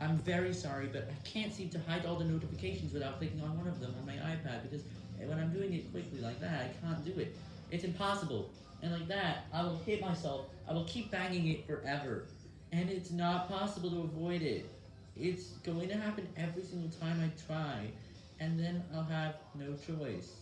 I'm very sorry, but I can't seem to hide all the notifications without clicking on one of them on my iPad, because when I'm doing it quickly like that, I can't do it. It's impossible. And like that, I will hit myself, I will keep banging it forever. And it's not possible to avoid it. It's going to happen every single time I try, and then I'll have no choice.